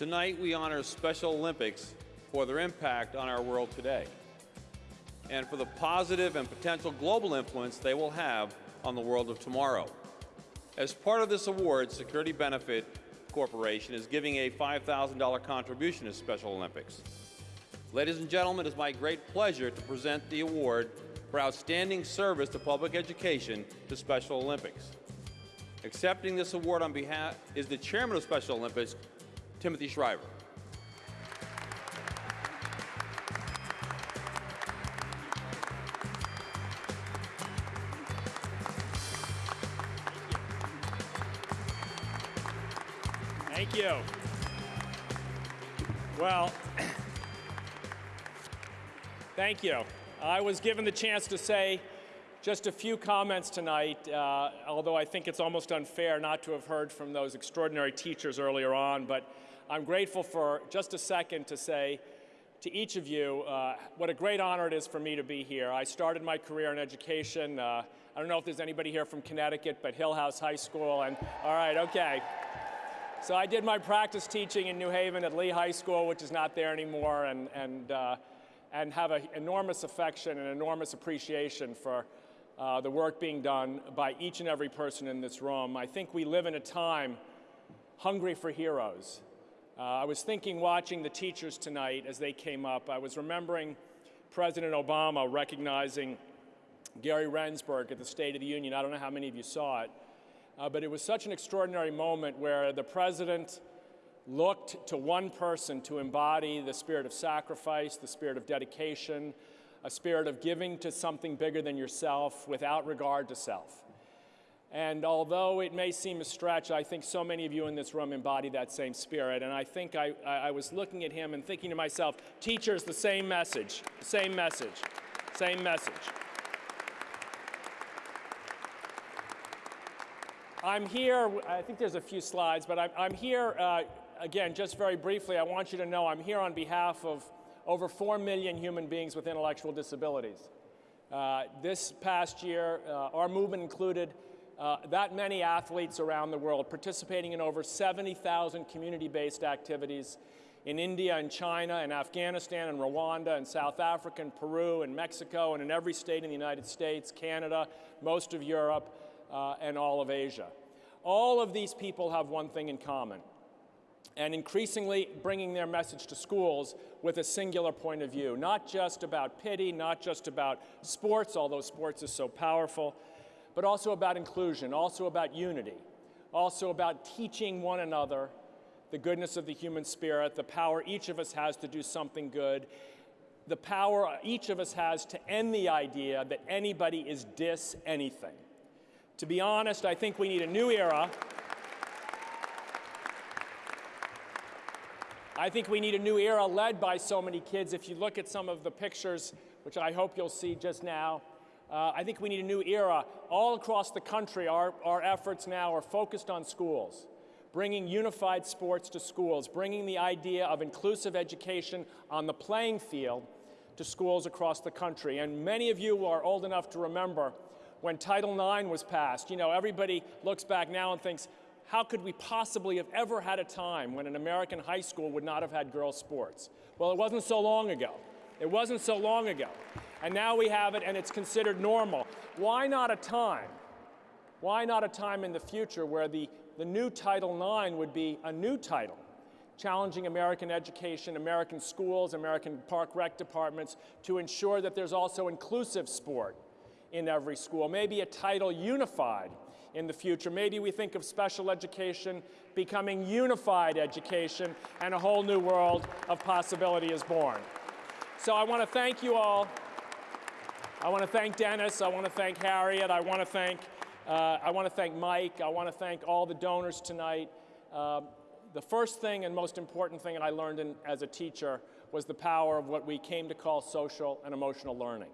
Tonight we honor Special Olympics for their impact on our world today and for the positive and potential global influence they will have on the world of tomorrow. As part of this award, Security Benefit Corporation is giving a $5,000 contribution to Special Olympics. Ladies and gentlemen, it is my great pleasure to present the award for outstanding service to public education to Special Olympics. Accepting this award on behalf is the chairman of Special Olympics, Timothy Shriver. Thank you. Well, thank you. I was given the chance to say just a few comments tonight, uh, although I think it's almost unfair not to have heard from those extraordinary teachers earlier on, but I'm grateful for just a second to say to each of you uh, what a great honor it is for me to be here. I started my career in education. Uh, I don't know if there's anybody here from Connecticut, but Hillhouse High School, and all right, okay. So I did my practice teaching in New Haven at Lee High School, which is not there anymore, and, and, uh, and have an enormous affection and enormous appreciation for uh, the work being done by each and every person in this room. I think we live in a time hungry for heroes. Uh, I was thinking watching the teachers tonight as they came up, I was remembering President Obama recognizing Cory Remsburg at the State of the Union. I don't know how many of you saw it. Uh, but it was such an extraordinary moment where the president looked to one person to embody the spirit of sacrifice, the spirit of dedication, a spirit of giving to something bigger than yourself without regard to self. And although it may seem a stretch, I think so many of you in this room embody that same spirit. And I think I, I was looking at him and thinking to myself, teachers, the same message, same message, same message. I'm here, I think there's a few slides, but I'm, I'm here, uh, again, just very briefly, I want you to know I'm here on behalf of over 4 million human beings with intellectual disabilities. Uh, this past year, uh, our movement included uh, that many athletes around the world, participating in over 70,000 community-based activities in India and China and Afghanistan and Rwanda and South Africa and Peru and Mexico and in every state in the United States, Canada, most of Europe, uh, and all of Asia. All of these people have one thing in common, and increasingly bringing their message to schools with a singular point of view, not just about pity, not just about sports, although sports is so powerful, but also about inclusion, also about unity, also about teaching one another the goodness of the human spirit, the power each of us has to do something good, the power each of us has to end the idea that anybody is dis anything. To be honest, I think we need a new era. I think we need a new era led by so many kids. If you look at some of the pictures, which I hope you'll see just now, uh, I think we need a new era. All across the country, our, our efforts now are focused on schools, bringing unified sports to schools, bringing the idea of inclusive education on the playing field to schools across the country. And many of you are old enough to remember when Title IX was passed. You know, everybody looks back now and thinks, how could we possibly have ever had a time when an American high school would not have had girls' sports? Well, it wasn't so long ago. It wasn't so long ago. And now we have it and it's considered normal. Why not a time? Why not a time in the future where the, the new Title IX would be a new title, challenging American education, American schools, American park rec departments to ensure that there's also inclusive sport, in every school, maybe a title unified in the future. Maybe we think of special education becoming unified education and a whole new world of possibility is born. So I want to thank you all. I want to thank Dennis. I want to thank Harriet. I want to thank, uh, I want to thank Mike. I want to thank all the donors tonight. Uh, the first thing and most important thing that I learned in, as a teacher was the power of what we came to call social and emotional learning.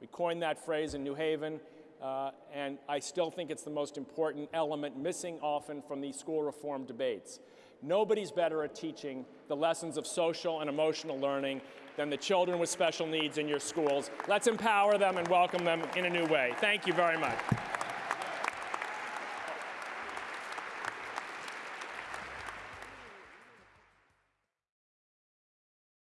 We coined that phrase in New Haven, uh, and I still think it's the most important element missing often from these school reform debates. Nobody's better at teaching the lessons of social and emotional learning than the children with special needs in your schools. Let's empower them and welcome them in a new way. Thank you very much.